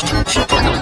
ちょっと待って。